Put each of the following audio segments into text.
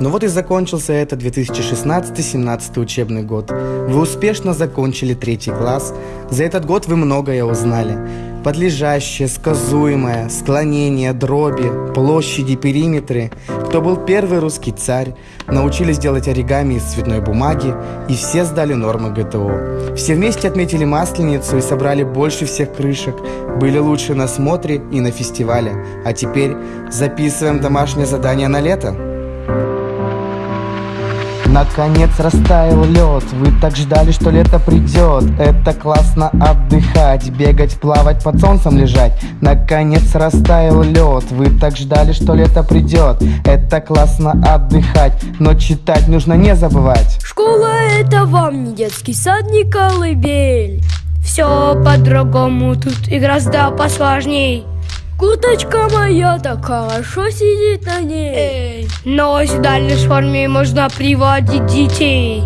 Ну вот и закончился это 2016-17 учебный год. Вы успешно закончили третий класс. За этот год вы многое узнали. Подлежащее, сказуемое, склонение, дроби, площади, периметры. Кто был первый русский царь. Научились делать оригами из цветной бумаги. И все сдали нормы ГТО. Все вместе отметили Масленицу и собрали больше всех крышек. Были лучше на смотре и на фестивале. А теперь записываем домашнее задание на лето. Наконец растаял лед, вы так ждали, что лето придет. Это классно отдыхать, бегать, плавать, под солнцем лежать. Наконец растаял лед, вы так ждали, что лето придет. Это классно отдыхать, но читать нужно не забывать. Школа это вам не детский сад, не колыбель. Все по-другому, тут и гораздо посложней Курточка моя так хорошо сидит на ней? Эй. Но в форме можно приводить детей.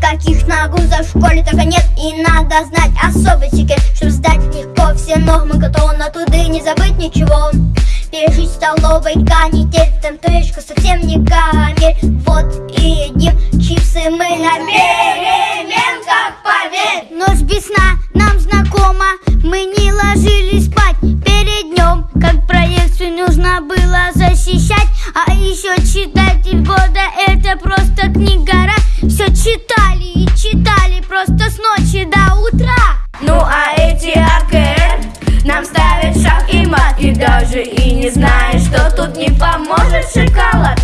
Каких нагрузок в школе только нет И надо знать особый секрет Чтобы сдать легко все нормы Готовы на труды не забыть ничего. Пережить в столовой канитель Там трешка совсем не карамель Вот и едим чипсы мы на переменках, поверь Ночь без сна читатель года это просто книга Все читали и читали просто с ночи до утра. Ну а эти АКР нам ставят шаг и мат. И даже и не знаешь, что тут не поможет шоколад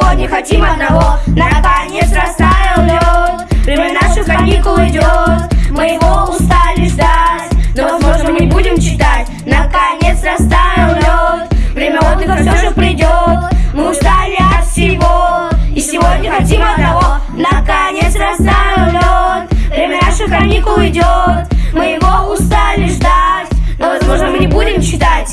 сегодня хотим одного. Наконец растаял лед Время наших каникул идет. Мы его устали ждать Но возможно мы не будем читать. Наконец растаял лед Время отдыха все же придет. Мы устали от всего И сегодня хотим одного. Наконец растаял лед Время наших каникул идет. Мы его устали ждать Но возможно мы не будем читать.